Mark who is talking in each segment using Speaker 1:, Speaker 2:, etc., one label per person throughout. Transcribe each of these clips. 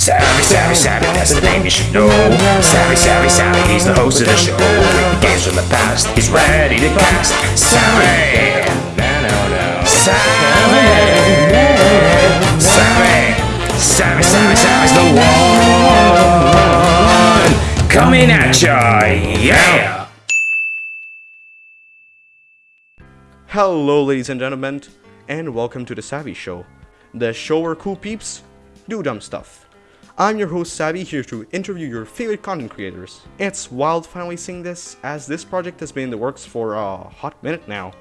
Speaker 1: Savvy, savvy, savvy, that's the name you should know. Savvy, savvy, savvy, he's the host of the show. With games from the past, he's ready to cast. Savvy, savvy, savvy, savvy, savvy, savvy's the one coming at ya, yeah.
Speaker 2: Hello, ladies and gentlemen, and welcome to the Savvy Show, the show where cool peeps do dumb stuff. I'm your host Savvy here to interview your favorite content creators. It's wild finally seeing this, as this project has been in the works for a hot minute now.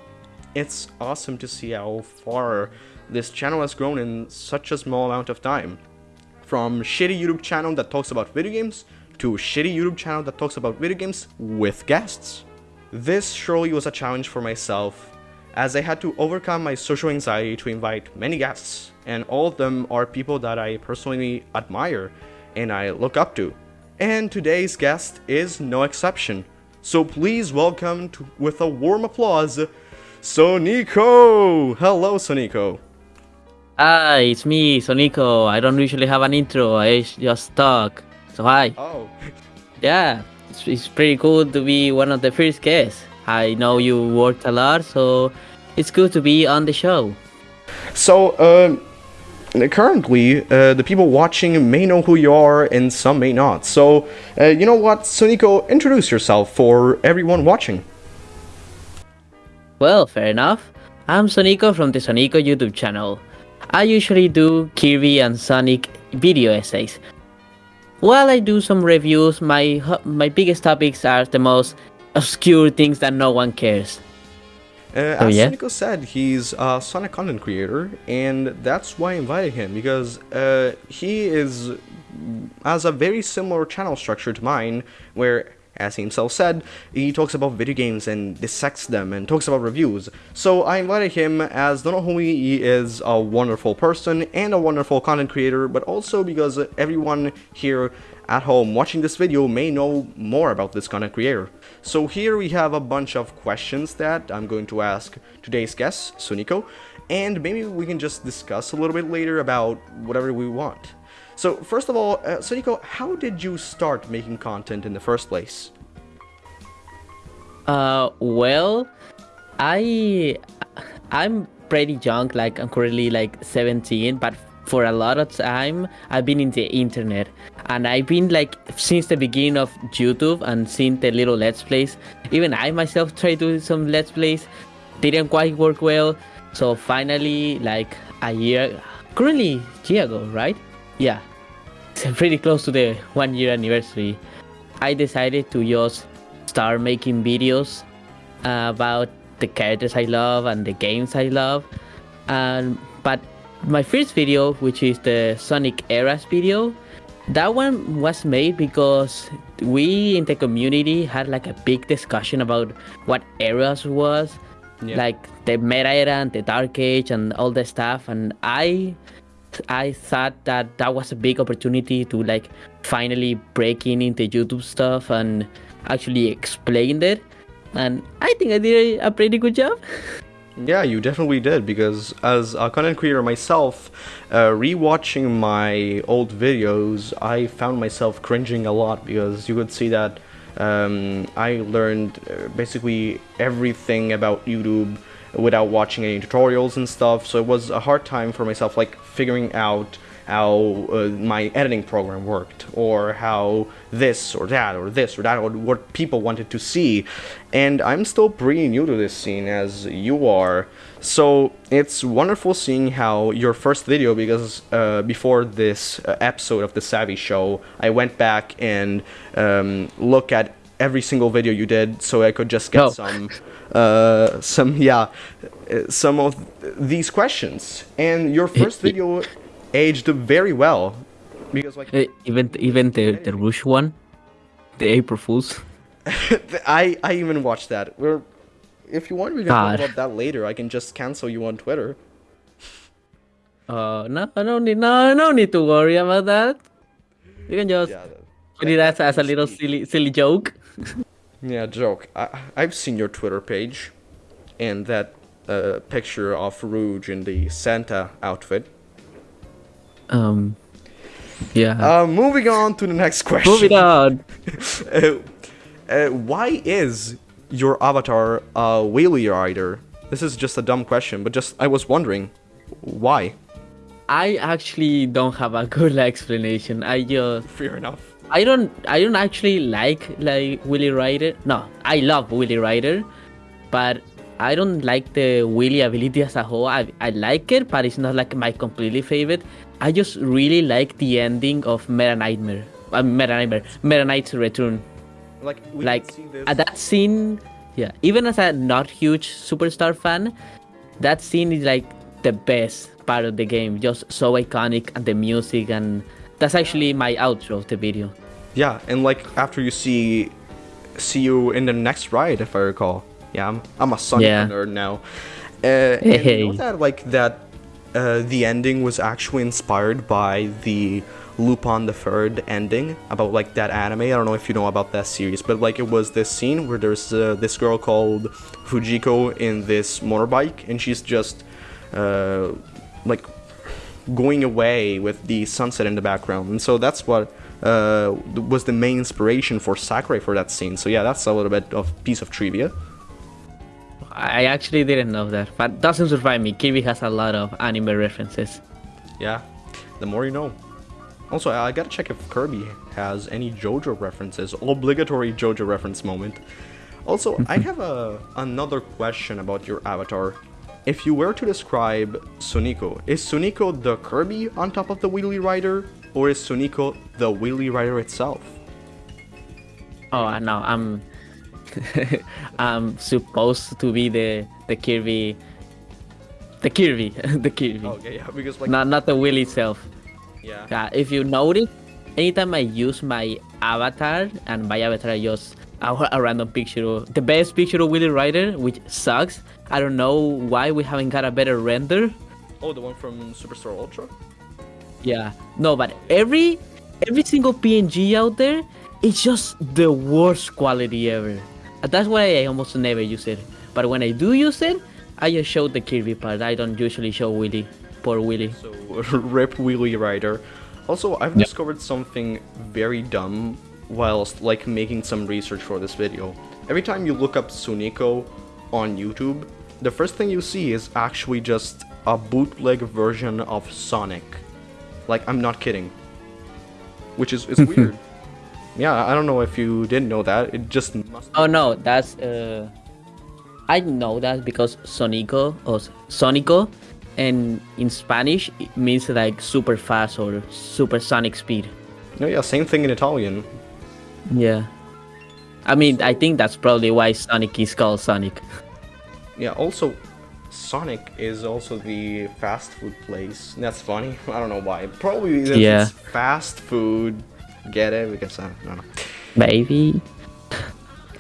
Speaker 2: It's awesome to see how far this channel has grown in such a small amount of time. From shitty YouTube channel that talks about video games, to shitty YouTube channel that talks about video games with guests. This surely was a challenge for myself, as I had to overcome my social anxiety to invite many guests, and all of them are people that I personally admire and I look up to. And today's guest is no exception. So please welcome to, with a warm applause, Sonico! Hello, Sonico.
Speaker 3: Hi, it's me, Sonico. I don't usually have an intro, I just talk. So hi.
Speaker 2: Oh,
Speaker 3: Yeah, it's, it's pretty cool to be one of the first guests. I know you worked a lot, so it's good to be on the show.
Speaker 2: so um, currently uh, the people watching may know who you are and some may not. So uh, you know what, Sonico, introduce yourself for everyone watching.
Speaker 3: Well, fair enough. I'm Sonico from the Sonico YouTube channel. I usually do Kirby and Sonic video essays. While I do some reviews, my my biggest topics are the most obscure things that no one cares.
Speaker 2: Uh,
Speaker 3: Oh,
Speaker 2: as
Speaker 3: yeah?
Speaker 2: Sonico said, he's a Sonic content creator, and that's why I invited him because uh, he is has a very similar channel structure to mine, where, as he himself said, he talks about video games and dissects them and talks about reviews. So I invited him as not only he is a wonderful person and a wonderful content creator, but also because everyone here at home watching this video may know more about this content creator. So here we have a bunch of questions that I'm going to ask today's guest, Sonico, and maybe we can just discuss a little bit later about whatever we want. So first of all, uh, Sonico, how did you start making content in the first place?
Speaker 3: Uh, well, I I'm pretty young. Like I'm currently like 17, but for a lot of time I've been in the internet, and I've been like since the beginning of YouTube and seen the little let's plays. Even I myself tried doing some let's plays, didn't quite work well. So finally, like a year, currently year ago, right? Yeah, it's pretty close to the one year anniversary. I decided to just start making videos uh, about the characters I love and the games I love. And but my first video, which is the Sonic Eras video, that one was made because we in the community had like a big discussion about what eras was,
Speaker 2: Yeah.
Speaker 3: like the Meta era and the Dark Age and all the stuff. And I I thought that that was a big opportunity to like finally break in into YouTube stuff and actually explain it. And I think I did a pretty good job.
Speaker 2: Yeah, you definitely did because as a content creator myself, uh, rewatching my old videos, I found myself cringing a lot because you could see that um, I learned uh, basically everything about YouTube without watching any tutorials and stuff. So it was a hard time for myself, like figuring out how uh, my editing program worked or how this or that or this or that or what people wanted to see. And i'm still pretty new to this scene as you are. So it's wonderful seeing how your first video because uh, before this uh, episode of the savvy show i went back and um, look at every single video you did so i could just get
Speaker 3: Oh.
Speaker 2: some uh, some yeah uh, some of these questions. And your first video aged very well because like
Speaker 3: Uh, even even the the Rush one, the April Fools.
Speaker 2: I I even watched that. We're if you want, we can talk about that later. I can just cancel you on Twitter.
Speaker 3: Uh, no, I don't need no, no need to worry about that. You can just
Speaker 2: Yeah,
Speaker 3: put it as, as a little silly silly joke.
Speaker 2: yeah, joke. I I've seen your Twitter page, and that uh, picture of Rouge in the Santa outfit.
Speaker 3: Um, Yeah.
Speaker 2: Uh, moving on to the next question.
Speaker 3: Moving on.
Speaker 2: Uh, uh, why is your avatar a wheelie rider? This is just a dumb question, but just I was wondering why.
Speaker 3: I actually don't have a good explanation. I just
Speaker 2: Fair enough.
Speaker 3: I don't I don't actually like like Wheelie Rider. No, I love Wheelie Rider, but I don't like the Wheelie ability as a whole. I, I like it, but it's not like my completely favorite. I just really like the ending of Meta Knightmare. Uh, Meta Knightmare. Meta Knight's Return.
Speaker 2: Like we
Speaker 3: like at that scene, yeah. Even as a not huge superstar fan, that scene is like the best part of the game. Just so iconic and the music and that's actually my outro of the video.
Speaker 2: Yeah, and like after you see see you in the next ride, if I recall. Yeah, I'm I'm a Sonic
Speaker 3: Yeah.
Speaker 2: nerd now. Uh, and you know that like that uh, the ending was actually inspired by the Lupin the Third ending about like that anime. I don't know if you know about that series, but like it was this scene where there's uh, this girl called Fujiko in this motorbike, and she's just uh, like going away with the sunset in the background. And so that's what uh, was the main inspiration for Sakurai for that scene. So yeah that's a little bit of piece of trivia
Speaker 3: I actually didn't know that, but doesn't surprise me. Kirby has a lot of anime references.
Speaker 2: yeah the more you know also I gotta check if Kirby has any JoJo references obligatory JoJo reference moment also I have a another question about your avatar if you were to describe Sonico is Sonico the Kirby on top of the Wheelie Rider or is Sonico the Wheelie Rider itself
Speaker 3: Oh, I know. I'm I'm supposed to be the the Kirby, the Kirby, the Kirby.
Speaker 2: okay yeah because like
Speaker 3: Not not the Will itself.
Speaker 2: yeah
Speaker 3: Yeah, if you notice, anytime I use my avatar, and by avatar I just a, a random picture, of, the best picture of Wheelie Rider, which sucks. I don't know why we haven't got a better render.
Speaker 2: Oh, the one from Superstar Ultra?
Speaker 3: Yeah, no, but every every single PNG out there, it's just the worst quality ever. And That's why I almost never use it. But when I do use it, I just show the Kirby part. I don't usually show Wheelie. Poor Wheelie.
Speaker 2: So, Rip Wheelie Rider. Also, I've discovered something very dumb whilst like making some research for this video. Every time you look up Sonico on YouTube, the first thing you see is actually just a bootleg version of Sonic. Like, I'm not kidding. Which is, is weird. Yeah, I don't know if you didn't know that. It just must
Speaker 3: Oh no, that's uh, I know that because Sonico or Sonico, and in Spanish it means like super fast or supersonic speed.
Speaker 2: No, yeah, same thing in Italian.
Speaker 3: Yeah. I mean, I think that's probably why Sonic is called Sonic.
Speaker 2: Yeah, also, Sonic is also the fast food place. That's funny. I don't know why. Probably
Speaker 3: Yeah.
Speaker 2: it's fast food. Get it? Because I I don't know.
Speaker 3: Maybe.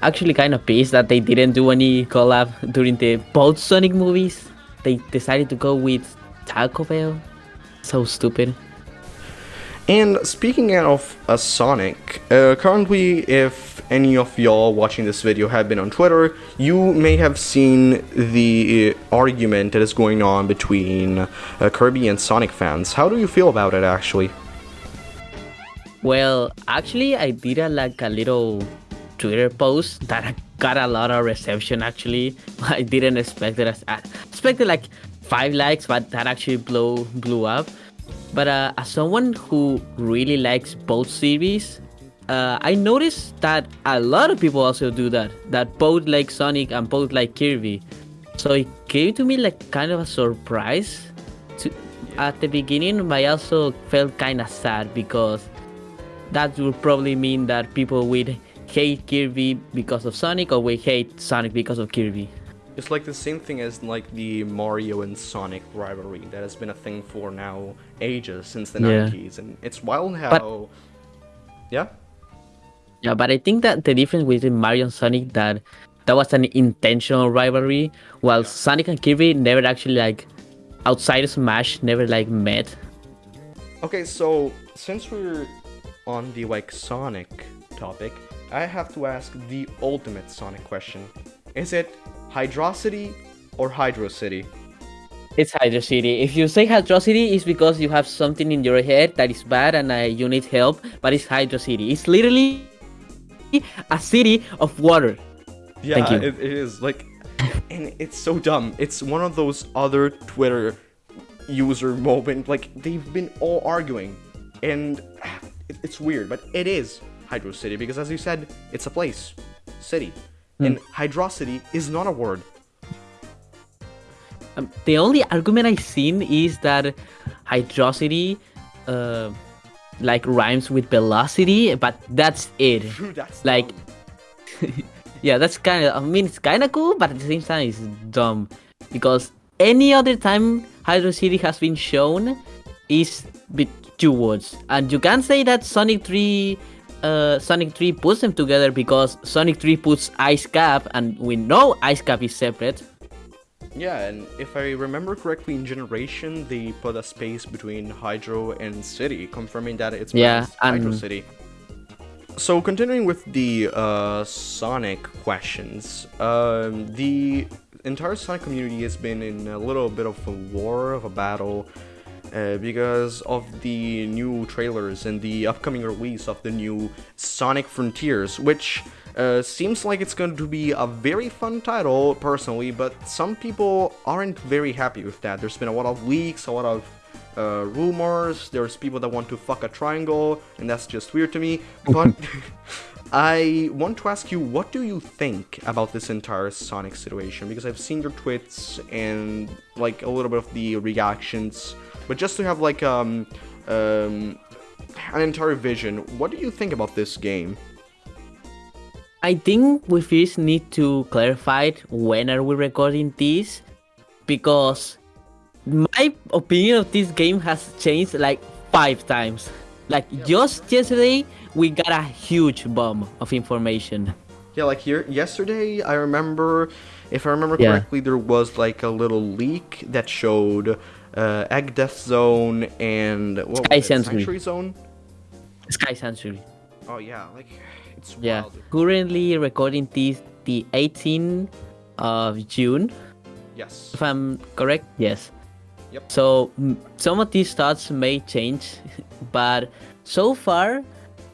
Speaker 3: Actually, kind of pissed that they didn't do any collab during the both Sonic movies. They decided to go with Taco Bell. So stupid.
Speaker 2: And speaking of a Sonic, uh, currently, if any of y'all watching this video have been on Twitter, you may have seen the uh, argument that is going on between uh, Kirby and Sonic fans. How do you feel about it, actually?
Speaker 3: Well, actually, I did a, like a little Twitter post that got a lot of reception. Actually, I didn't expect it. I expected like five likes, but that actually blew blew up. But uh, as someone who really likes both series, uh, I noticed that a lot of people also do that. That both like Sonic and both like Kirby. So it came to me like kind of a surprise to, at the beginning, but I also felt kind of sad because that would probably mean that people would hate Kirby because of Sonic or would hate Sonic because of Kirby.
Speaker 2: It's like the same thing as like the Mario and Sonic rivalry that has been a thing for now ages since the
Speaker 3: Yeah.
Speaker 2: 90s, and it's wild how. yeah.
Speaker 3: Yeah, but I think that the difference between Mario and Sonic that that was an intentional rivalry, while Sonic and Kirby never actually like outside of Smash never like met.
Speaker 2: Okay, so since we're on the like Sonic topic, I have to ask the ultimate Sonic question: Is it Hydrocity or Hydro City?
Speaker 3: It's Hydro City. If you say Hydro City, it's because you have something in your head that is bad and uh, you need help. But it's Hydro City. It's literally a city of water.
Speaker 2: Yeah. It, it is like, and it's so dumb. It's one of those other Twitter user moment. Like they've been all arguing, and it's weird, but it is Hydro City because, as you said, it's a place, city,
Speaker 3: Hmm.
Speaker 2: and Hydrocity is not a word.
Speaker 3: Um, the only argument I've seen is that hydrocity, uh, like rhymes with velocity, but that's it.
Speaker 2: That's
Speaker 3: Like- Yeah, that's kind of. I mean, it's kind of cool, but at the same time, it's dumb because any other time Hydro City has been shown is two words, and you can't say that Sonic Three, uh, Sonic Three puts them together because Sonic Three puts Ice Cap, and we know Ice Cap is separate.
Speaker 2: Yeah, and if I remember correctly, in Generation they put a space between Hydro and City, confirming that it's
Speaker 3: Yeah,
Speaker 2: Hydro City. So continuing with the uh, Sonic questions, um, the entire Sonic community has been in a little bit of a war of a battle uh, because of the new trailers and the upcoming release of the new Sonic Frontiers, which uh, seems like it's going to be a very fun title, personally, but some people aren't very happy with that. There's been a lot of leaks, a lot of uh, rumors, there's people that want to fuck a triangle, and that's just weird to me, but I want to ask you, what do you think about this entire Sonic situation? Because I've seen your tweets and like a little bit of the reactions, but just to have like um, um an entire vision, what do you think about this game?
Speaker 3: I think we first need to clarify when are we recording this because my opinion of this game has changed like five times. Like just yesterday we got a huge bomb of information.
Speaker 2: Yeah, like here yesterday, I remember, if I remember
Speaker 3: Yeah.
Speaker 2: correctly, there was like a little leak that showed uh, Egg Death Zone and what
Speaker 3: Sky? Sanctuary.
Speaker 2: Zone.
Speaker 3: Sky Sanctuary.
Speaker 2: Oh yeah, like it's
Speaker 3: Yeah.
Speaker 2: wild.
Speaker 3: Currently recording this the 18th of June,
Speaker 2: Yes.
Speaker 3: if I'm correct. Yes.
Speaker 2: Yep.
Speaker 3: So some of these thoughts may change, but so far,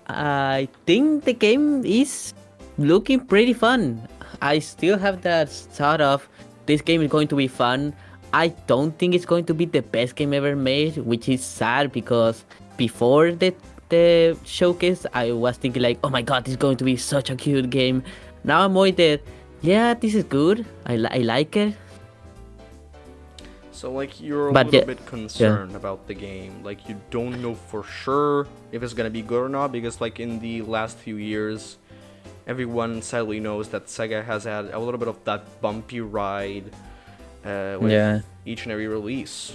Speaker 3: I think the game is looking pretty fun. I still have that thought of this game is going to be fun. I don't think it's going to be the best game ever made, which is sad because before the the showcase, I was thinking like, oh my god, this is going to be such a cute game. Now I'm more that, yeah, this is good. I, li- I like it.
Speaker 2: So like you're a
Speaker 3: But
Speaker 2: little
Speaker 3: yeah-
Speaker 2: bit concerned about the game. Like you don't know for sure if it's gonna be good or not because like in the last few years, everyone sadly knows that Sega has had a little bit of that bumpy ride uh, with
Speaker 3: Yeah.
Speaker 2: each and every release.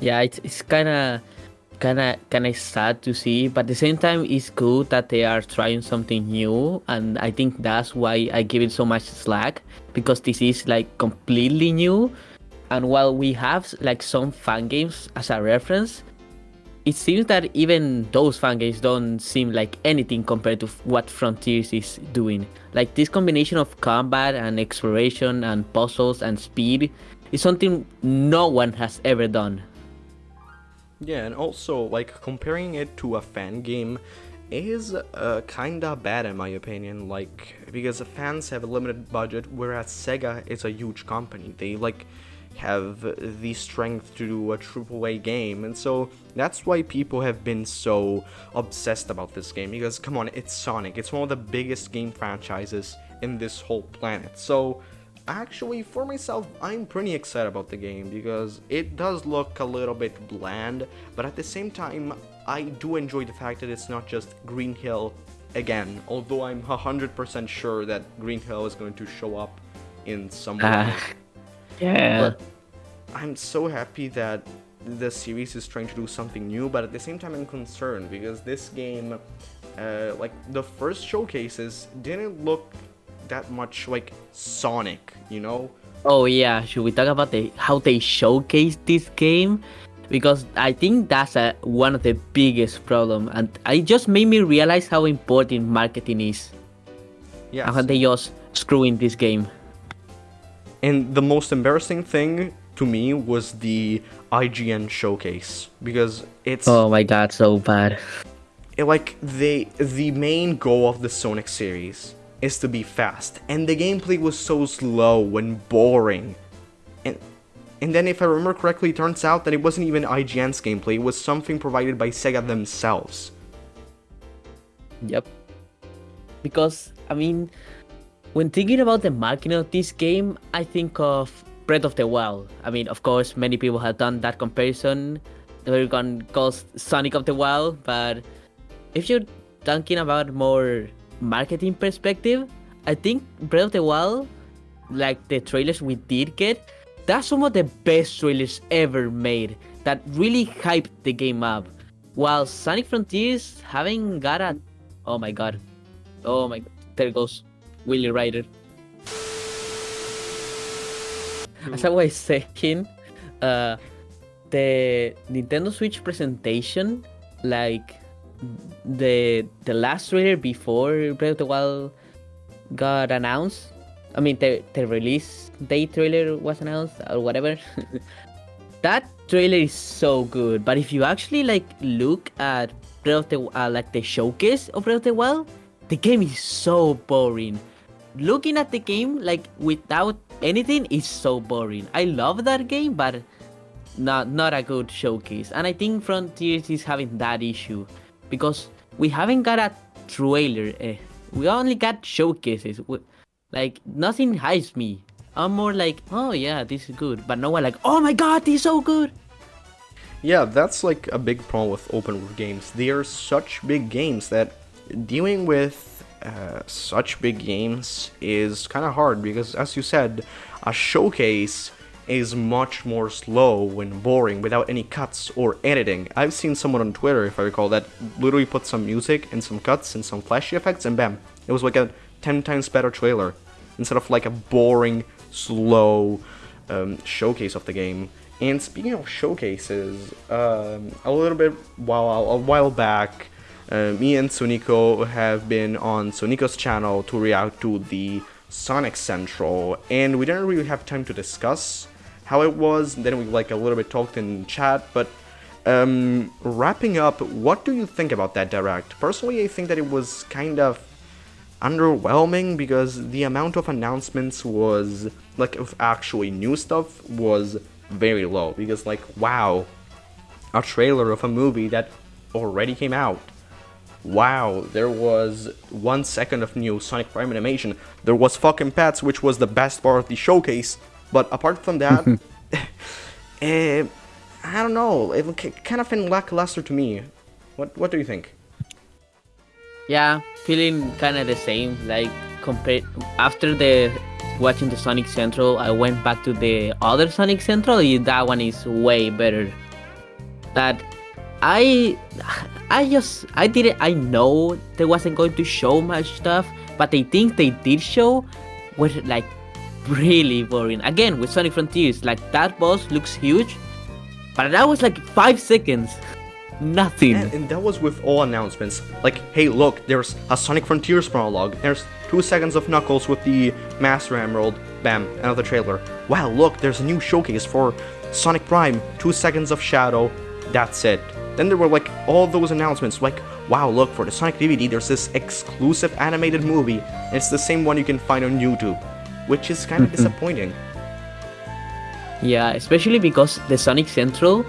Speaker 3: yeah it's, it's kind of kind of kind of sad to see but at the same time it's good that they are trying something new and i think that's why i give it so much slack because this is like completely new and while we have like some fan games as a reference it seems that even those fan games don't seem like anything compared to what Frontiers is doing. Like this combination of combat and exploration and puzzles and speed is something no one has ever done.
Speaker 2: Yeah, and also like comparing it to a fan game is uh, kinda bad in my opinion. Like because fans have a limited budget, whereas Sega is a huge company. They like have the strength to do a AAA game, and so that's why people have been so obsessed about this game. Because come on, it's Sonic. It's one of the biggest game franchises in this whole planet. So actually for myself i'm pretty excited about the game because it does look a little bit bland but at the same time i do enjoy the fact that it's not just green hill again although i'm 100% sure that green hill is going to show up in some way
Speaker 3: yeah.
Speaker 2: but i'm so happy that the series is trying to do something new but at the same time i'm concerned because this game uh, like the first showcases didn't look that much like sonic you know
Speaker 3: Oh yeah, should we talk about the how they showcase this game? Because I think that's a, one of the biggest problem, and it just made me realize how important marketing is
Speaker 2: yeah
Speaker 3: and how they just screw in this game.
Speaker 2: And the most embarrassing thing to me was the IGN showcase because it's
Speaker 3: Oh my god, so bad.
Speaker 2: it- like they the main goal of the Sonic series is to be fast, and the gameplay was so slow and boring. And and then if I remember correctly, it turns out that it wasn't even IGN's gameplay, it was something provided by Sega themselves.
Speaker 3: Yep. Because I mean, when thinking about the marketing of this game, I think of Breath of the Wild. I mean, of course, many people have done that comparison. Everyone calls Sonic of the Wild, but if you're thinking about more marketing perspective, I think Breath of the Wild, like the trailers we did get, that's some of the best trailers ever made. That really hyped the game up. While Sonic Frontiers haven't got a, oh my god, oh my, there goes Wheelie Rider. As I was saying, uh, the Nintendo Switch presentation, like the the last trailer before Breath of the Wild got announced. I mean, the the release date trailer was announced or whatever. that trailer is so good, but if you actually like look at Breath of the uh, like the showcase of Breath of the Wild, the game is so boring. Looking at the game like without anything is so boring. I love that game, but not not a good showcase. And I think Frontiers is having that issue because we haven't got a trailer. Eh. We only got showcases. We, like nothing hypes me. I'm more like, oh yeah, this is good, but no one like, oh my god, this is so good.
Speaker 2: Yeah, that's like a big problem with open world games. They are such big games that dealing with uh, such big games is kind of hard because, as you said, a showcase is much more slow and boring without any cuts or editing. I've seen someone on Twitter, if I recall, that literally put some music and some cuts and some flashy effects, and bam, it was like a 10 times better trailer instead of like a boring, slow um, showcase of the game. And speaking of showcases, um, a little bit while a while back, uh, me and Sonico have been on Sonico's channel to react to the Sonic Central, and we didn't really have time to discuss how it was. Then we like a little bit talked in chat, but um, wrapping up, what do you think about that direct? Personally, I think that it was kind of underwhelming because the amount of announcements was like of actually new stuff was very low because like wow a trailer of a movie that already came out wow there was one second of new sonic prime animation there was fucking pets which was the best part of the showcase but apart from that eh, i don't know it kind of felt lackluster to me what what do you think
Speaker 3: Yeah, feeling kind of the same. Like compared after the watching the Sonic Central, I went back to the other Sonic Central. That one is way better. That I I just I didn't I know they wasn't going to show much stuff, but I think they did show was like really boring. Again with Sonic Frontiers, like that boss looks huge, but that was like five seconds. Nothing.
Speaker 2: And, and that was with all announcements. Like, hey, look, there's a Sonic Frontiers prologue. There's two seconds of Knuckles with the Master Emerald. Bam, another trailer. Wow, look, there's a new showcase for Sonic Prime. Two seconds of Shadow. That's it. Then there were like all those announcements. Like, wow, look, for the Sonic DVD, there's this exclusive animated movie. And it's the same one you can find on YouTube, which is kind of mm-hmm. disappointing.
Speaker 3: Yeah, especially because the Sonic Central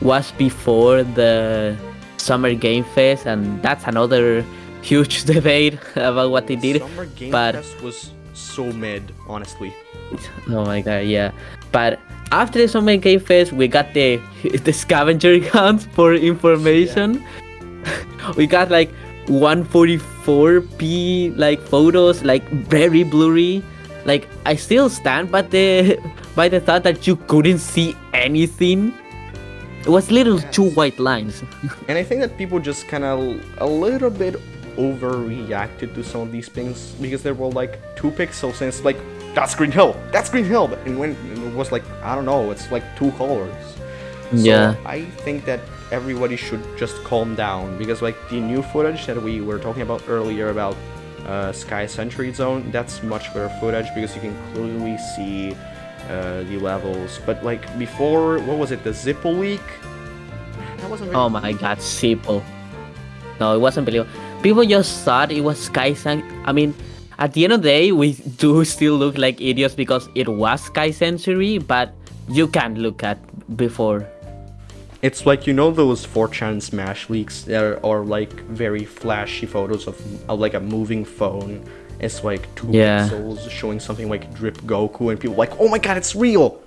Speaker 3: was before the Summer Game Fest, and that's another huge debate about what they did.
Speaker 2: Summer Game
Speaker 3: but
Speaker 2: Fest was so mid, honestly.
Speaker 3: oh my god, yeah. But after the Summer Game Fest, we got the the scavenger hunt for information. we got like 144p like photos, like very blurry. Like I still stand by the by the thought that you couldn't see anything. It was little two white lines.
Speaker 2: And I think that people just kind of a little bit overreacted to some of these things because there were like two pixels and it's like that's Green Hill, that's Green Hill, and when it was like I don't know, it's like two colors. So
Speaker 3: Yeah.
Speaker 2: I think that everybody should just calm down because like the new footage that we were talking about earlier about uh, Sky Sanctuary Zone, that's much better footage because you can clearly see uh, the levels. But like before, what was it? The Zippo leak. That wasn't. Really
Speaker 3: Oh my god, Zippo! No, it wasn't believable. People just thought it was Sky San- I mean, at the end of the day, we do still look like idiots because it was Sky Sanctuary, but you can't look at before.
Speaker 2: It's like you know those 4chan Smash leaks that are, like very flashy photos of, of like a moving phone. It's like two
Speaker 3: Yeah.
Speaker 2: pixels showing something like Drip Goku, and people like, oh my god, it's real.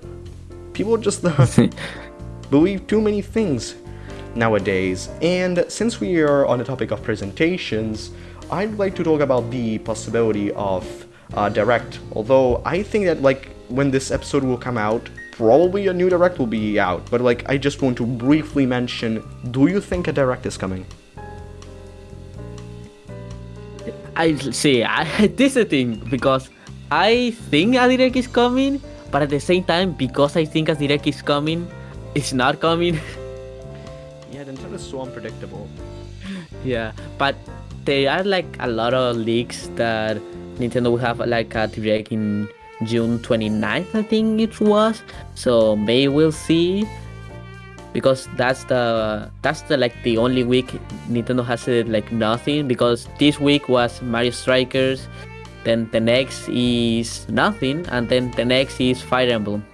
Speaker 2: People just uh, believe too many things nowadays. And since we are on the topic of presentations, I'd like to talk about the possibility of uh, direct. Although I think that like when this episode will come out, probably a new direct will be out. But like I just want to briefly mention, do you think a direct is coming?
Speaker 3: I see. I, this is the thing because I think a direct is coming, but at the same time, because I think a direct is coming, it's not coming.
Speaker 2: Yeah, Nintendo's so unpredictable.
Speaker 3: yeah, but there are like a lot of leaks that Nintendo will have like a direct in June 29th, I think it was. So maybe we'll see. Because that's the that's the like the only week Nintendo has said like nothing because this week was Mario Strikers, then the next is nothing, and then the next is Fire Emblem.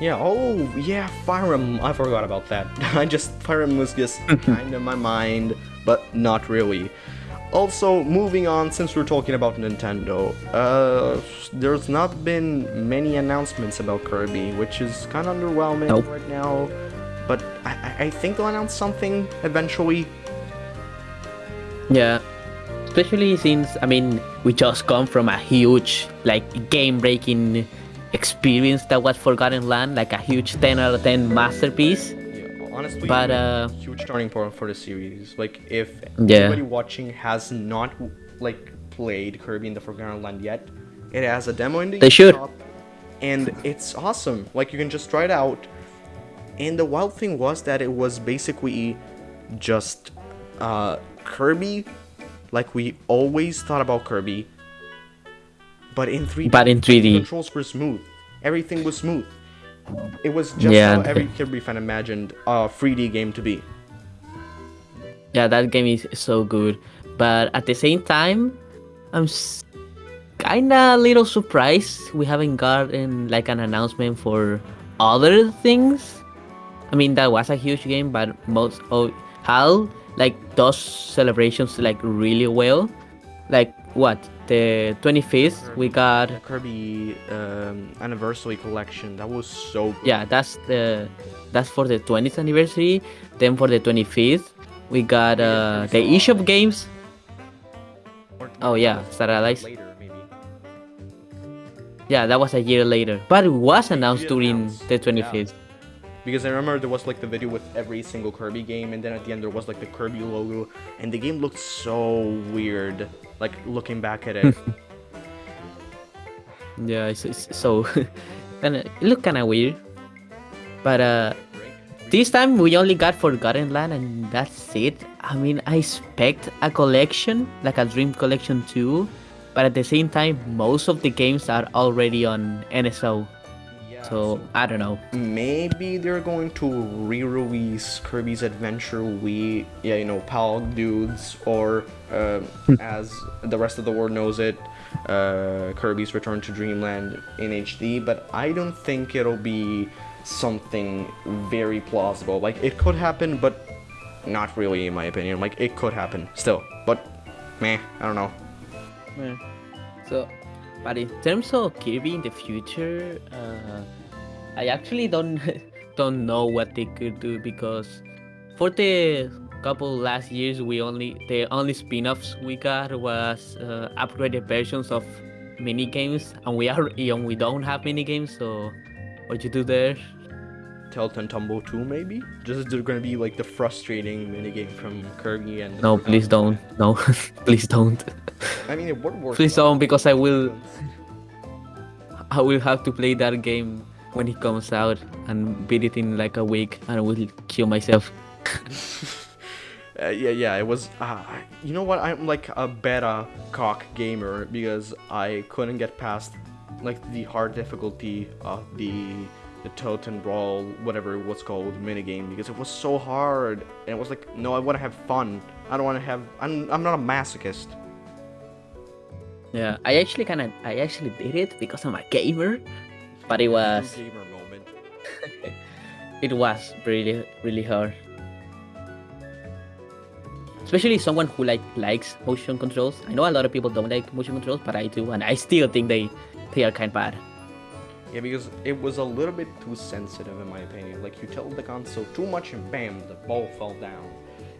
Speaker 2: Yeah, oh, yeah, Fire Emblem. I forgot about that. I just, Fire Emblem was just kind of my mind, but not really. Also, moving on, since we're talking about Nintendo, uh, there's not been many announcements about Kirby, which is kind of underwhelming
Speaker 3: Nope.
Speaker 2: right now. But I, I- I think they'll announce something eventually.
Speaker 3: Yeah. Especially since I mean we just come from a huge like game breaking experience that was Forgotten Land, like a huge ten out of ten masterpiece.
Speaker 2: Honestly,
Speaker 3: But, uh,
Speaker 2: huge turning point for the series. Like, if
Speaker 3: Yeah.
Speaker 2: anybody watching has not like played Kirby in the Forgotten Land yet, it has a demo in the
Speaker 3: They should.
Speaker 2: shop, and it's awesome. Like, you can just try it out. And the wild thing was that it was basically just uh, Kirby, like we always thought about Kirby, but in 3D.
Speaker 3: But in 3D.
Speaker 2: Controls were smooth. Everything was smooth. It was just
Speaker 3: Yeah,
Speaker 2: how every Kirby fan imagined a 3D game to be.
Speaker 3: Yeah, that game is so good. But at the same time, I'm s- kinda a little surprised we haven't gotten like an announcement for other things. I mean, that was a huge game, but most oh, of HAL like does celebrations like really well. Like what? The 25th, we got
Speaker 2: The Kirby um, anniversary collection that was so good.
Speaker 3: yeah, that's the that's for the 20th anniversary. Then for the 25th, we got uh, the eShop games. Oh, yeah, Starlight.
Speaker 2: Later, maybe.
Speaker 3: Yeah, that was a year later, but it was announced during the
Speaker 2: yeah.
Speaker 3: 25th.
Speaker 2: Because I remember there was like the video with every single Kirby game, and then at the end there was like the Kirby logo, and the game looked so weird. Like looking back at it.
Speaker 3: Yeah, it's, it's so of it looked kind of weird. But uh, this time we only got Forgotten Land, and that's it. I mean, I expect a collection like a Dream Collection too, but at the same time, most of the games are already on NSO.
Speaker 2: Yeah,
Speaker 3: So I don't know.
Speaker 2: maybe they're going to re-release Kirby's Adventure Wii, yeah, you know, PAL dudes, or uh, as the rest of the world knows it, uh, Kirby's Return to Dreamland in HD. But I don't think it'll be something very plausible. Like it could happen, but not really, in my opinion. Like it could happen still, but meh, I don't know.
Speaker 3: Yeah. So, but in terms of Kirby in the future, uh, I actually don't don't know what they could do because for the couple last years, we only the only spin-offs we got was uh, upgraded versions of mini games, and we are and we don't have mini games. So, what you do there?
Speaker 2: Tilt and Tumble 2 maybe? Just they're gonna be like the frustrating minigame from Kirby and
Speaker 3: No,
Speaker 2: Forgotten
Speaker 3: please don't. No, please don't.
Speaker 2: I mean, it would work.
Speaker 3: Please
Speaker 2: well.
Speaker 3: don't, because I will. I will have to play that game when it comes out and beat it in like a week, and I will kill myself.
Speaker 2: Uh, yeah, yeah, it was. Uh, you know what? I'm like a beta cock gamer because I couldn't get past like the hard difficulty of the the Totem Brawl, whatever it was called, minigame because it was so hard and it was like, no, I want to have fun. I don't want to have. I'm I'm not a masochist.
Speaker 3: Yeah, I actually kind of I actually did it because I'm a gamer, but it was
Speaker 2: gamer moment.
Speaker 3: it was really really hard. Especially someone who like likes motion controls. I know a lot of people don't like motion controls, but I do, and I still think they they are kind of bad.
Speaker 2: Yeah, because it was a little bit too sensitive in my opinion. Like you tell the console too much and bam, the ball fell down.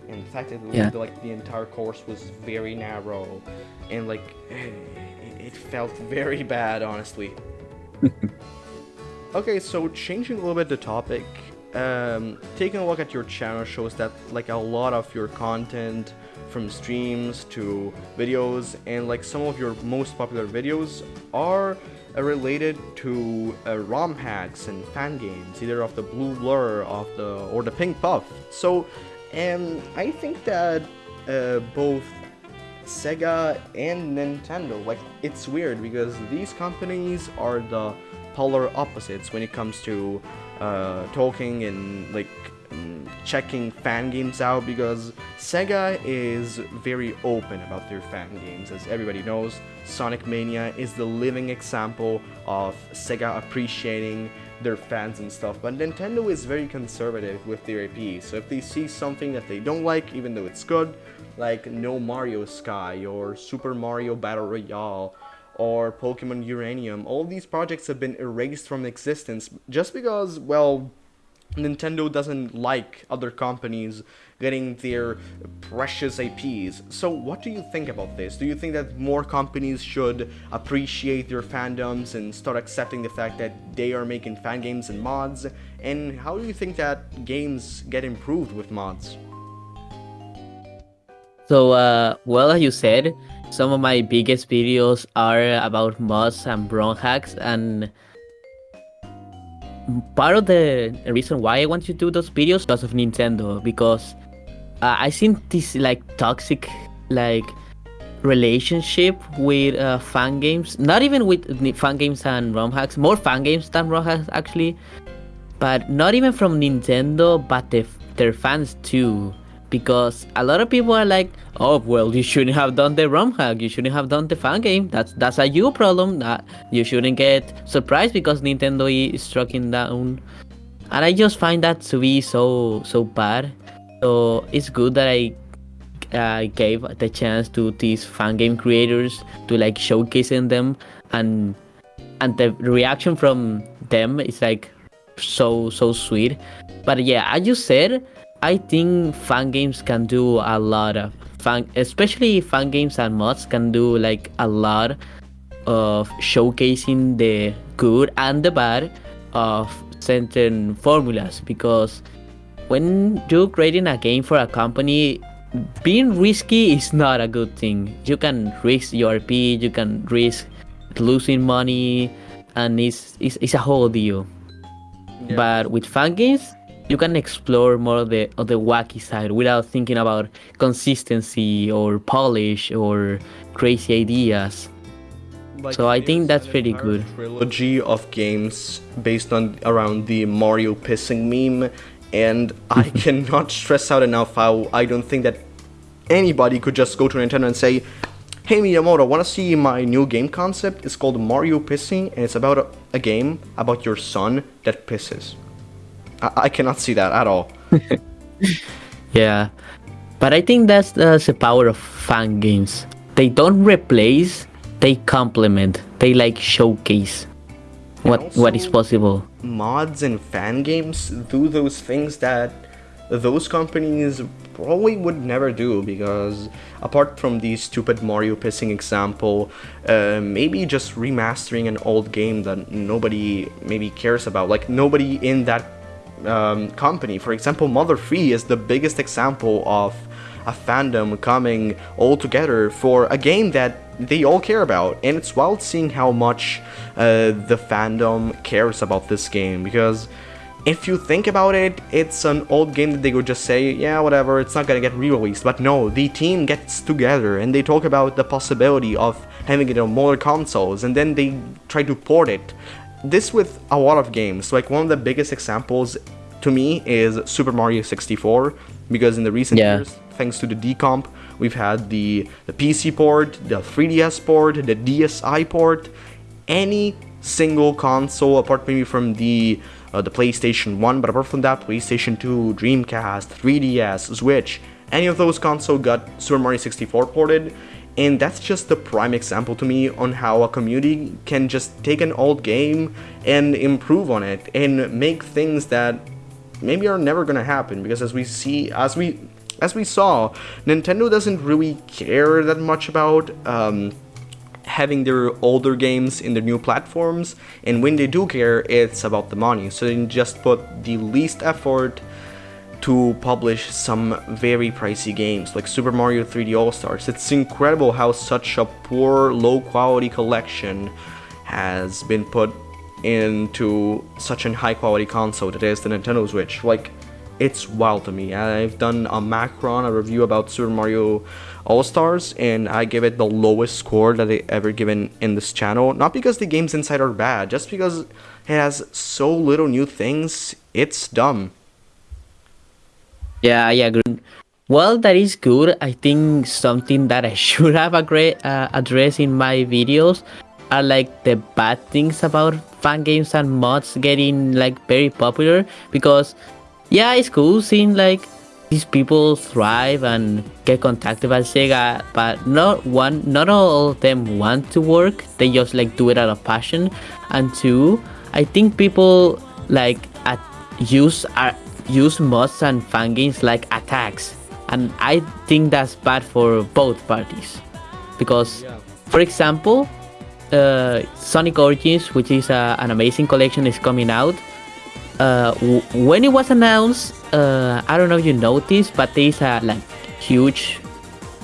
Speaker 2: And the fact that
Speaker 3: Yeah.
Speaker 2: like the entire course was very narrow, and like it, it felt very bad, honestly. okay, so changing a little bit the topic, um, taking a look at your channel shows that like a lot of your content, from streams to videos, and like some of your most popular videos are related to uh, ROM hacks and fan games, either of the Blue Blur, of the or the Pink Puff. So, and I think that uh, both Sega and Nintendo, like it's weird because these companies are the polar opposites when it comes to uh, talking and like checking fan games out because Sega is very open about their fan games as everybody knows Sonic Mania is the living example of Sega appreciating their fans and stuff but Nintendo is very conservative with their IP so if they see something that they don't like even though it's good like No Mario Sky or Super Mario Battle Royale or Pokemon Uranium. All these projects have been erased from existence just because, well, Nintendo doesn't like other companies getting their precious IPs. So, what do you think about this? Do you think that more companies should appreciate their fandoms and start accepting the fact that they are making fan games and mods? And how do you think that games get improved with mods?
Speaker 3: So, uh, well, as you said, some of my biggest videos are about mods and ROM hacks, and part of the reason why I want to do those videos because of Nintendo, because uh, I seen this like toxic like relationship with uh, fan games, not even with fan games and ROM hacks, more fan games than ROM hacks actually, but not even from Nintendo, but the, their fans too because a lot of people are like, "Oh, well, you shouldn't have done the ROM hack. You shouldn't have done the fan game. That's that's a you problem. That you shouldn't get surprised because Nintendo is striking down." And I just find that to be so so bad. So it's good that I I gave the chance to these fan game creators to like showcasing them and and the reaction from them is like so so sweet. But yeah, as you said, I think fan games can do a lot of fan, especially fan games and mods can do like a lot of showcasing the good and the bad of certain formulas. Because when you're creating a game for a company being risky is not a good thing. You can risk your RP you can risk losing money and it's it's, it's a whole deal.
Speaker 2: Yeah.
Speaker 3: but with fan games you can explore more of the of the wacky side without thinking about consistency or polish or crazy ideas
Speaker 2: Like,
Speaker 3: So I think that's pretty good.
Speaker 2: Trilogy of games based on around the Mario pissing meme, and I cannot stress out enough how I don't think that anybody could just go to Nintendo and say, "Hey Miyamoto, want to see my new game concept? It's called Mario Pissing, and it's about a, a game about your son that pisses." I, I cannot see that at all.
Speaker 3: Yeah, but I think that's, that's the power of fan games. They don't replace, they complement, they like showcase what what is possible.
Speaker 2: mods and fan games do those things that those companies probably would never do because apart from the stupid Mario pissing example, uh, maybe just remastering an old game that nobody maybe cares about, like nobody in that um, company. For example, Mother 3 is the biggest example of a fandom coming all together for a game that they all care about. And it's wild seeing how much uh, the fandom cares about this game because if you think about it, it's an old game that they would just say, yeah, whatever, it's not gonna get re-released. But no, the team gets together and they talk about the possibility of having it on more consoles, and then they try to port it. This with a lot of games. Like one of the biggest examples to me is Super Mario 64, because in the recent
Speaker 3: Yeah.
Speaker 2: years, thanks to the decomp, we've had the the PC port, the 3DS port, the DSi port, any single console apart maybe from the uh, the PlayStation 1, but apart from that, PlayStation 2, Dreamcast, 3DS, Switch, any of those console got Super Mario 64 ported, and that's just the prime example to me on how a community can just take an old game and improve on it and make things that maybe are never gonna happen. Because as we see as we as we saw nintendo doesn't really care that much about um, having their older games in their new platforms. And when they do care it's about the money. So they just put the least effort to publish some very pricey games like Super Mario 3D All Stars. It's incredible how such a poor, low quality collection has been put into such a high quality console that is the Nintendo Switch. Like, it's wild to me. I've done a Macron, a review about Super Mario All Stars, and I give it the lowest score that I ever given in this channel. Not because the games inside are bad, just because it has so little new things. It's dumb.
Speaker 3: Yeah, I agree. Well, that is good. I think something that I should have agree, uh, addressed in my videos are like the bad things about fan games and mods getting like very popular because yeah, it's cool seeing like these people thrive and get contacted by Sega, but not one, not all of them want to work. They just like do it out of passion. And two, I think people like at use are use mods and fan games like attacks, and I think that's bad for both parties because, for example, uh, Sonic Origins, which is uh, an amazing collection, is coming out. Uh, w- when it was announced, uh, I don't know if you noticed, but there's a like huge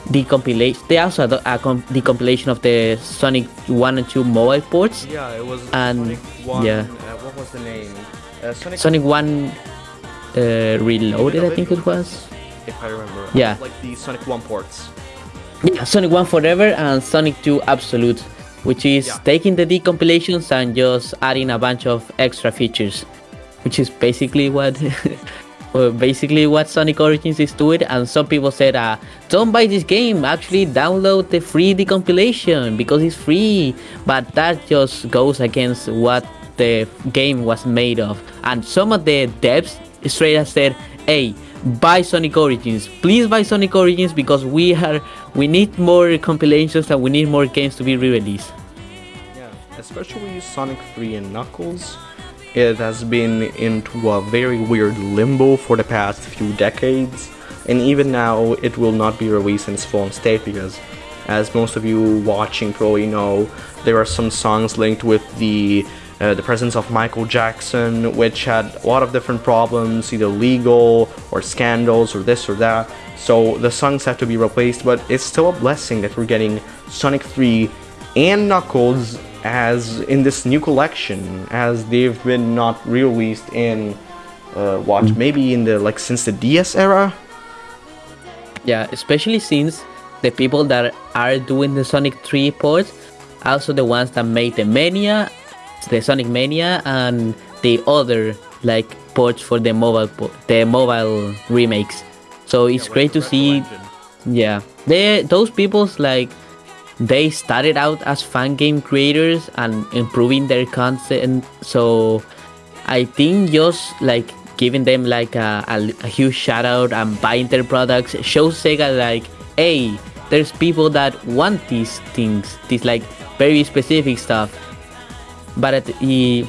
Speaker 3: decompilation. They also had a com- decompilation of the Sonic One and Two mobile ports.
Speaker 2: Yeah, it was
Speaker 3: And-
Speaker 2: Sonic One.
Speaker 3: yeah.
Speaker 2: Uh, what was the name? Uh, Sonic,
Speaker 3: Sonic One uh, Reloaded, I think it was.
Speaker 2: if I remember.
Speaker 3: Yeah.
Speaker 2: Like the Sonic One ports.
Speaker 3: Yeah, Sonic 1 Forever and Sonic 2 Absolute, which is
Speaker 2: Yeah.
Speaker 3: taking the decompilations and just adding a bunch of extra features, which is basically what. well, basically what Sonic Origins is doing and some people said uh, don't buy this game actually download the free decompilation because it's free but that just goes against what the game was made of and some of the devs straight up said hey buy Sonic Origins. Please buy Sonic Origins because we are we need more compilations and we need more games to be re-released.
Speaker 2: Yeah, especially Sonic 3 and Knuckles. It has been into a very weird limbo for the past few decades, and even now it will not be released in its full state because, as most of you watching probably know, there are some songs linked with the uh, the presence of Michael Jackson, which had a lot of different problems, either legal or scandals or this or that. So the songs have to be replaced, but it's still a blessing that we're getting Sonic 3 and Knuckles as in this new collection, as they've been not released in uh, what maybe in the like since the DS era.
Speaker 3: Yeah, especially since the people that are doing the Sonic 3 ports, also the ones that made the Mania, the Sonic Mania, and the other like ports for the mobile po- the mobile remakes. So it's great to see. Yeah, they those people's like they started out as fan game creators and improving their content. So I think just like giving them like a, a, a huge shout out and buying their products shows Sega like, hey, there's people that want these things, these like very specific stuff. But at the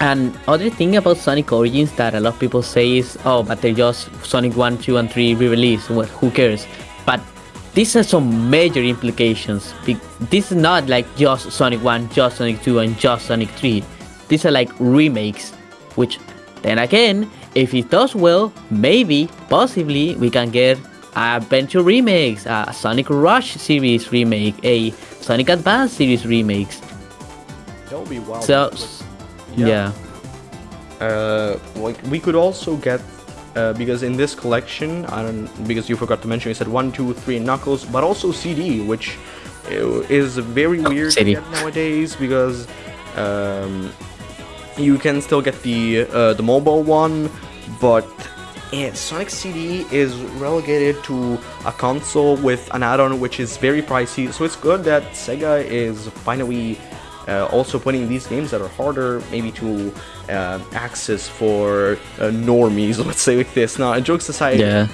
Speaker 3: and other thing about Sonic Origins that a lot of people say is, oh, but they're just Sonic 1, 2, and 3 re-release. Well, who cares? But these have some major implications. This is not like just Sonic 1, just Sonic 2, and just Sonic 3. These are like remakes, which then again, if it does well, maybe, possibly, we can get a Adventure remakes, a Sonic Rush series remake, a Sonic Advance series remakes.
Speaker 2: That would be wild.
Speaker 3: So, yeah.
Speaker 2: uh, like we could also get uh, because in this collection, I don't because you forgot to mention, you said one, two, three Knuckles, but also CD, which uh, is very weird
Speaker 3: CD.
Speaker 2: nowadays because um, you can still get the uh, the mobile one, but eh, Sonic CD is relegated to a console with an add-on which is very pricey. So it's good that Sega is finally uh, also putting these games that are harder maybe to uh, access for uh, normies. Let's say like this. Now, jokes aside,
Speaker 3: Yeah.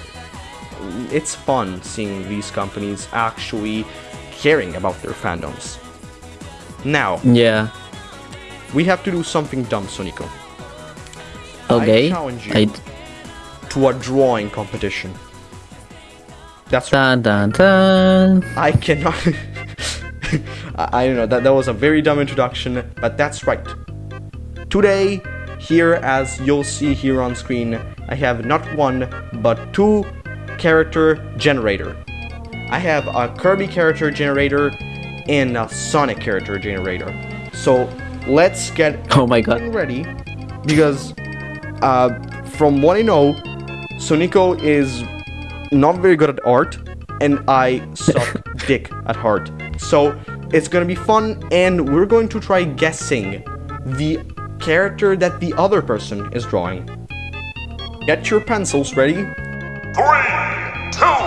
Speaker 2: it's fun seeing these companies actually caring about their fandoms. Now,
Speaker 3: Yeah.
Speaker 2: we have to do something dumb, Sonico.
Speaker 3: Okay.
Speaker 2: I challenge you.
Speaker 3: I
Speaker 2: To a drawing competition. That's right.
Speaker 3: dun dun dun.
Speaker 2: I cannot. I, I don't know. That that was a very dumb introduction, but that's right. Today, here as you'll see here on screen, I have not one but two character generator. I have a Kirby character generator and a Sonic character generator. So let's get
Speaker 3: Oh my god.
Speaker 2: ready because uh, from what I know, Sonico is not very good at art, and I suck dick at heart. So it's gonna be fun, and we're going to try guessing the character that the other person is drawing. Get your pencils ready.
Speaker 4: Three, two,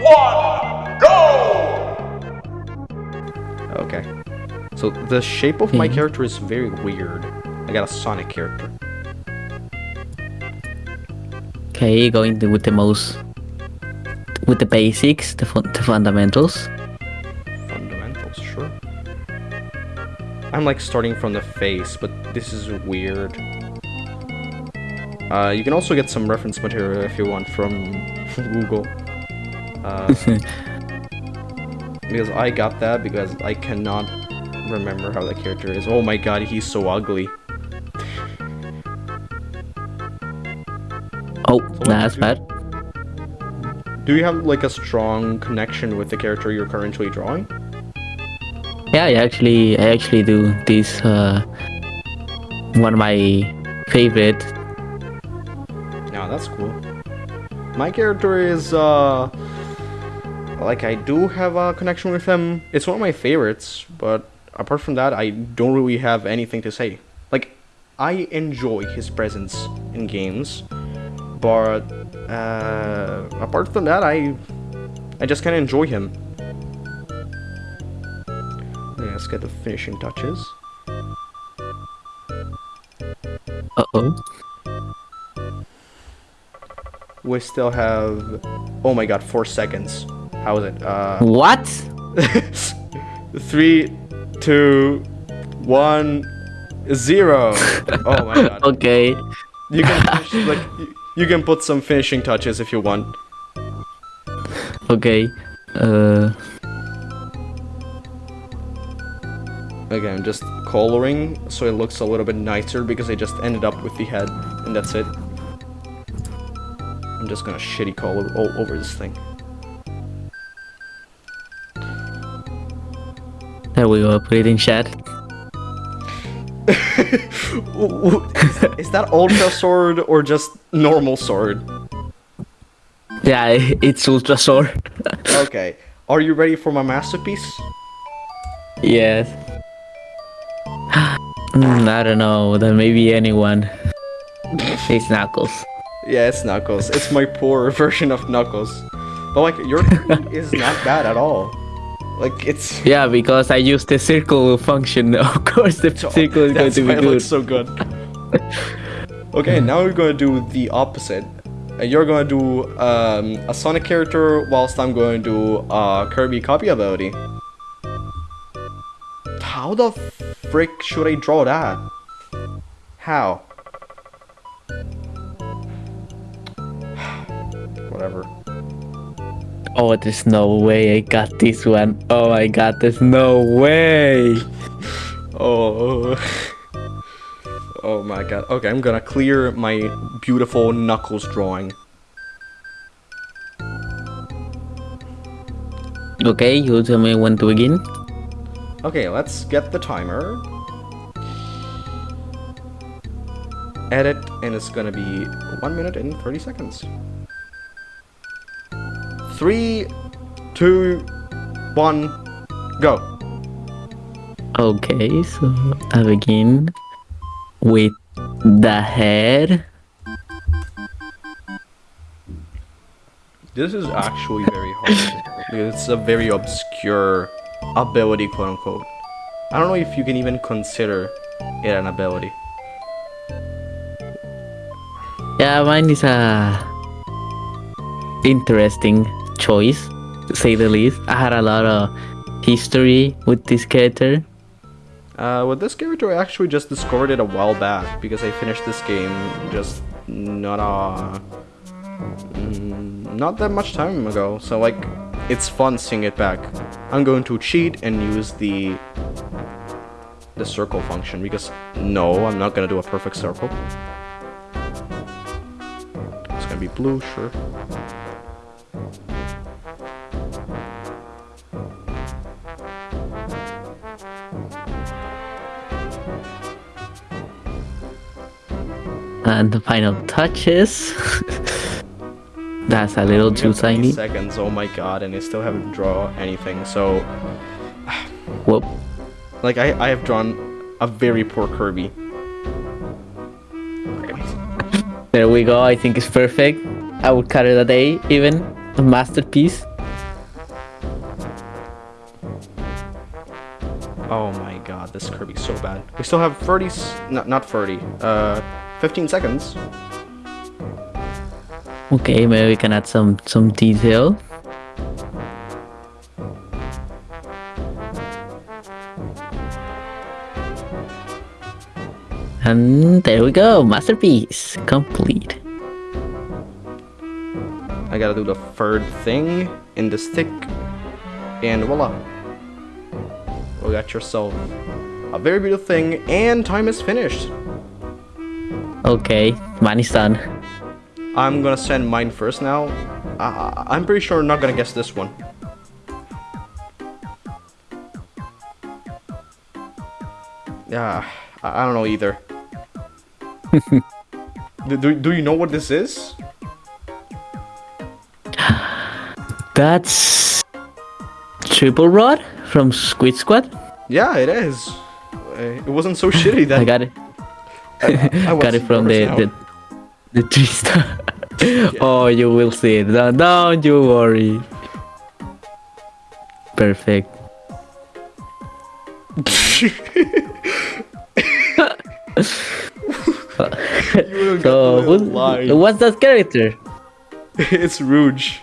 Speaker 4: one, go!
Speaker 2: Okay. So the shape of my
Speaker 3: Mhm.
Speaker 2: character is very weird. I got a Sonic character.
Speaker 3: Okay, going with the most, with the basics, the, fun, the fundamentals.
Speaker 2: Fundamentals, I'm like starting from the face, but this is weird. Uh, you can also get some reference material if you want from Google. Uh, because I got that because I cannot remember how that character is. Oh my god, he's so ugly.
Speaker 3: Oh,
Speaker 2: what
Speaker 3: that's
Speaker 2: do-
Speaker 3: bad.
Speaker 2: Do you have like a strong connection with the character you're currently drawing?
Speaker 3: Yeah, I actually, I actually do this. Uh, one of my favorite.
Speaker 2: Yeah, that's cool. My character is, uh... Like, I do have a connection with him. It's one of my favorites, but apart from that, I don't really have anything to say. Like, I enjoy his presence in games, but, uh... Apart from that, I... I just kind of enjoy him. Let's get the finishing touches.
Speaker 3: Uh oh.
Speaker 2: We still have... Oh my god, four seconds. How is it? Uh...
Speaker 3: What?
Speaker 2: Three, two, one, zero. Oh my god.
Speaker 3: Okay.
Speaker 2: You can finish, like you, you can put some finishing touches if you want.
Speaker 3: Okay. Uh.
Speaker 2: I'm just coloring so it looks a little bit nicer because I just ended up with the head and that's it. I'm just gonna shitty color all over this thing.
Speaker 3: There we go. Put it in chat.
Speaker 2: Ooh, ooh, is, is that ultra sword or just normal sword?
Speaker 3: Yeah, it's ultra sword.
Speaker 2: Okay. Are you ready for my masterpiece?
Speaker 3: yes. Mm, I don't know. There maybe anyone. It's Knuckles.
Speaker 2: Yeah, it's Knuckles. It's my poor version of Knuckles. But like your is not bad at all. Like it's
Speaker 3: Yeah, because I use the circle function. Of course, the circle is going
Speaker 2: that's
Speaker 3: to
Speaker 2: why
Speaker 3: be good.
Speaker 2: looks so good. okay, now we're gonna do the opposite. Uh, You're gonna do um, a Sonic character, whilst I'm going to do a Kirby copy ability. How the frick should I draw that? How? Whatever.
Speaker 3: Oh, there's no way I got this one. Oh my god, there's no way.
Speaker 2: Oh. Oh my god. Okay, I'm gonna clear my beautiful Knuckles drawing.
Speaker 3: Okay, you tell me when to begin.
Speaker 2: Okay, let's get the timer. edit, and it's gonna be 1 minute and 30 seconds. 3, 2, 1, go.
Speaker 3: Okay, so I begin with the head.
Speaker 2: This is actually very hard it's a very obscure ability, quote unquote. I don't know if you can even consider it an ability.
Speaker 3: Yeah, mine is a interesting choice, to say the least. I had a lot of history with this character.
Speaker 2: Uh, with this character, I actually just discovered it a while back because I finished this game just not uh, mm, not that much time ago. So like, it's fun seeing it back. I'm going to cheat and use the the circle function because no, I'm not gonna do a perfect circle. It's gonna be blue, sure.
Speaker 3: And the final touches. That's a little too
Speaker 2: have 20
Speaker 3: tiny.
Speaker 2: Seconds, oh my god, and I still haven't drawn anything. So,
Speaker 3: Whoop.
Speaker 2: like, I I have drawn a very poor Kirby.
Speaker 3: There we go. I think it's perfect. I would call it a day, even a masterpiece.
Speaker 2: Oh my god, this Kirby's so bad. We still have 30, not, not 30, uh, 15 seconds.
Speaker 3: Okay, maybe we can add some some detail. And there we go, masterpiece complete.
Speaker 2: I gotta do the third thing in the stick, and voila. We got yourself a very beautiful thing, and time is finished.
Speaker 3: Okay, mine is done.
Speaker 2: I'm gonna send mine first now. Uh, I'm pretty sure I'm not gonna guess this one. Yeah, I, I don't know either. do, do, do you know what this is?
Speaker 3: That's triple rod from Squeak Squad.
Speaker 2: Yeah, it is. Uh, It wasn't so shitty that
Speaker 3: I got it.
Speaker 2: I was
Speaker 3: got it from the the, the tree star. Oh, you will see it. Don't, don't you worry. Perfect. So, who's, what's that character?
Speaker 2: it's Rouge.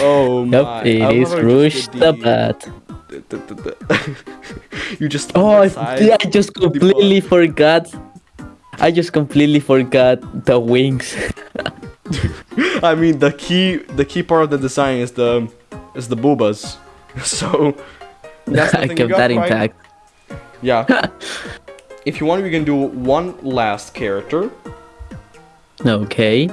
Speaker 2: oh
Speaker 3: Yep,
Speaker 2: my!
Speaker 3: it
Speaker 2: I
Speaker 3: is
Speaker 2: love how you
Speaker 3: Rouge the Bat.
Speaker 2: the- the- you just
Speaker 3: Oh, I just completely forgot. I just completely forgot the wings.
Speaker 2: I mean, the key the key part of the design is the is the boobas. So that's
Speaker 3: I kept that
Speaker 2: right.
Speaker 3: intact.
Speaker 2: Yeah. if you want, we can do one last character,
Speaker 3: Okay.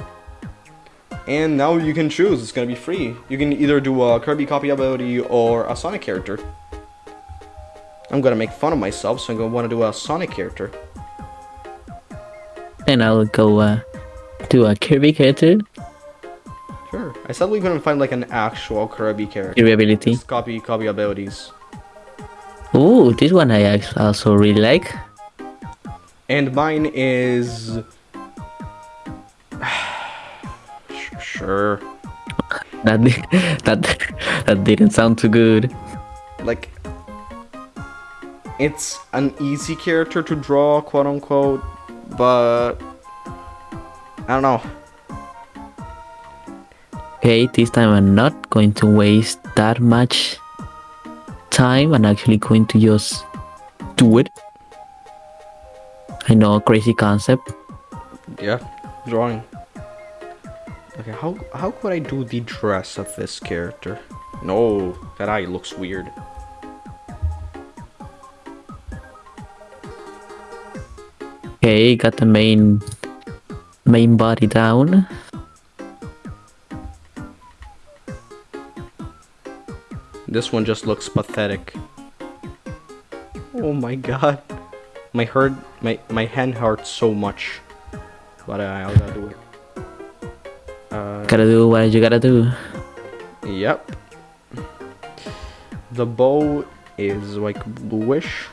Speaker 2: and now you can choose. It's gonna be free. You can either do a Kirby copy ability or a Sonic character. I'm gonna make fun of myself, so I'm gonna want to do a Sonic character.
Speaker 3: And I'll go uh, to a Kirby character.
Speaker 2: Sure. I sadly couldn't find like an actual Kirby character.
Speaker 3: Kirby ability.
Speaker 2: Just copy copy abilities.
Speaker 3: Ooh, this one I also really like.
Speaker 2: And mine is. sure.
Speaker 3: That that that didn't sound too good.
Speaker 2: Like. It's an easy character to draw, quote unquote, but. I don't know.
Speaker 3: Okay, this time I'm not going to waste that much time. I'm actually going to just do it. I know, crazy concept.
Speaker 2: Yeah, drawing. Okay, how how could I do the dress of this character? No, that eye looks weird.
Speaker 3: Okay, got the main main body down.
Speaker 2: This one just looks pathetic. Oh my god. My hurt, my my hand hurts so much, but I, I gotta do it. Uh,
Speaker 3: Gotta do what you gotta do.
Speaker 2: Yep. The bow is like bluish.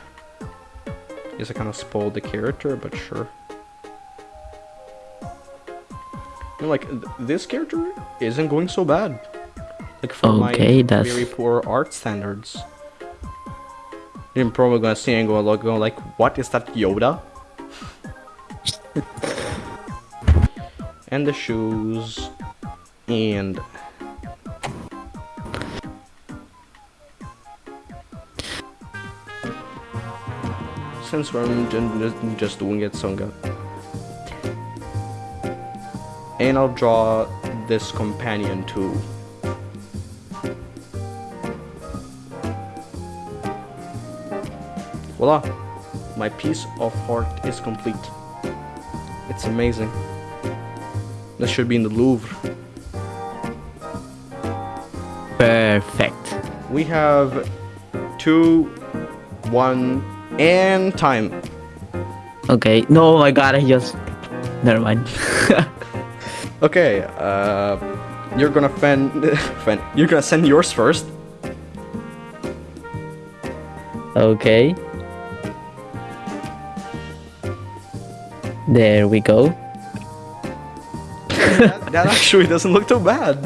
Speaker 2: Guess I kind of spoiled the character, but sure. And, like th- this character isn't going so bad. Like for
Speaker 3: Okay,
Speaker 2: my
Speaker 3: that's-
Speaker 2: very poor art standards. You're probably gonna see and go like, go like, what is that Yoda? and the shoes, and since we're ju- ju- just doing it, Sunga. And I'll draw this companion too. Voila! My piece of art is complete. It's amazing. This should be in the Louvre.
Speaker 3: Perfect.
Speaker 2: We have two, one, and time.
Speaker 3: Okay. No, my god, I just. Never mind.
Speaker 2: Okay, uh, you're gonna fen, you're gonna send yours first.
Speaker 3: okay. There we go.
Speaker 2: that, that actually doesn't look too bad.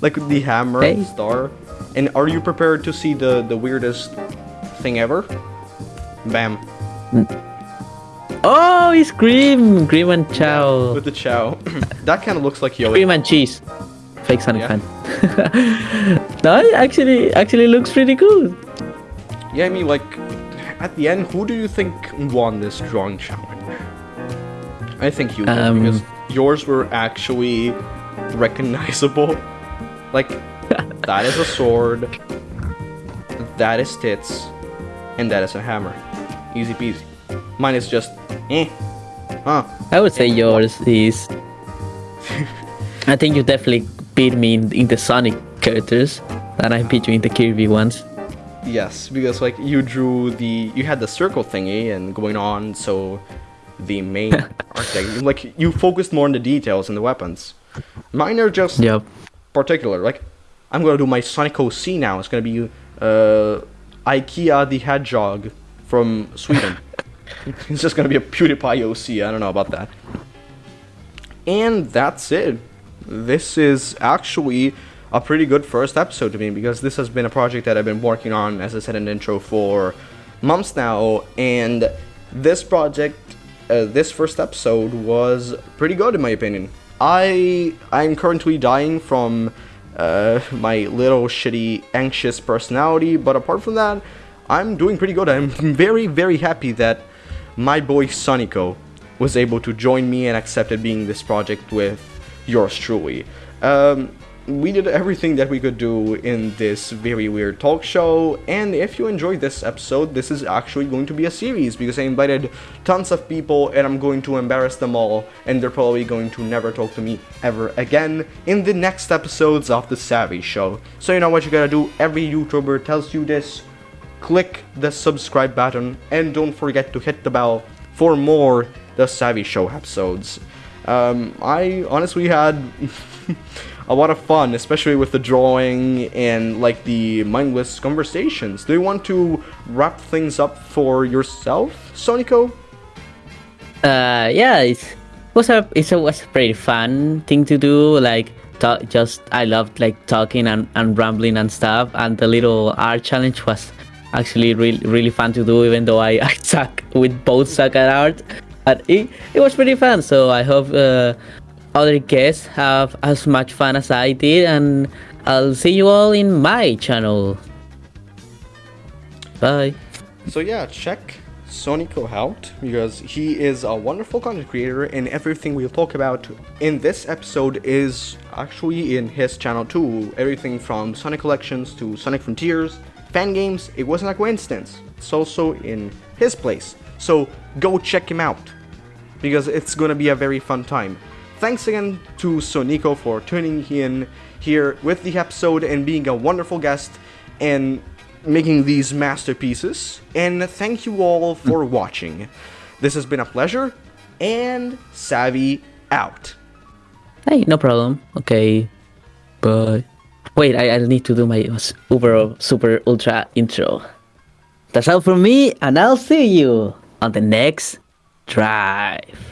Speaker 2: Like the hammer,
Speaker 3: Hey.
Speaker 2: star. And are you prepared to see the the weirdest thing ever? Bam.
Speaker 3: Oh, it's cream! Cream and Chao.
Speaker 2: With the chao. that kind of looks like Yoda.
Speaker 3: Cream and cheese. Fake Sonic
Speaker 2: Yeah.
Speaker 3: fan. no, it actually actually looks pretty cool.
Speaker 2: Yeah, I mean, like, at the end, who do you think won this drawing challenge? I think you did,
Speaker 3: Um,
Speaker 2: because yours were actually recognizable. Like, that is a sword, that is tits, and that is a hammer. Easy peasy. Mine is just, eh. Huh.
Speaker 3: I would say yours is. I think you definitely beat me in, in the Sonic characters, and I beat you in the Kirby ones.
Speaker 2: Yes, because like you drew the you had the circle thingy and going on, so the main architect like you focused more on the details and the weapons. Mine are just
Speaker 3: Yep.
Speaker 2: particular. Like I'm gonna do my Sonic OC now. It's gonna be uh IKEA the Hedgehog from Sweden. it's just gonna be a PewDiePie OC. I don't know about that. And that's it. This is actually a pretty good first episode to me because this has been a project that I've been working on, as I said in the intro, for months now. And this project, uh, this first episode, was pretty good in my opinion. I I'm currently dying from uh, my little shitty anxious personality, but apart from that, I'm doing pretty good. I'm very very happy that my boy Sonico was able to join me and accepted being this project with yours truly. Um, we did everything that we could do in this very weird talk show, and if you enjoyed this episode, this is actually going to be a series because I invited tons of people and I'm going to embarrass them all, and they're probably going to never talk to me ever again in the next episodes of The Savvy Show. So, you know what you gotta do? Every YouTuber tells you this click the subscribe button and don't forget to hit the bell for more The Savvy Show episodes. Um, I honestly had a lot of fun, especially with the drawing and like the mindless conversations. Do you want to wrap things up for yourself, Sonico?
Speaker 3: Uh, yeah, it's was a it's a was a pretty fun thing to do. Like talk, just I loved like talking and, and rambling and stuff. And the little art challenge was actually really really fun to do. Even though I, I suck with both suck at art, but it, it was pretty fun. So I hope uh, other guests have as much fun as I did. And I'll see you all in my channel. Bye.
Speaker 2: So yeah, check Sonico out because he is a wonderful content creator and everything we'll talk about in this episode is actually in his channel too. Everything from Sonic Collections to Sonic Frontiers, fan games, it wasn't a coincidence. It's also in his place. So go check him out because it's gonna be a very fun time. Thanks again to Sonico for tuning in here with the episode and being a wonderful guest. And making these masterpieces. And thank you all for mm. watching. This has been a pleasure, and Savvy out.
Speaker 3: Hey, no problem. Okay. But wait, I, I need to do my s- uber super ultra intro. That's all from me, and I'll see you on the next drive.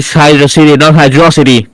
Speaker 3: It's Hydro City, not Hydrocity.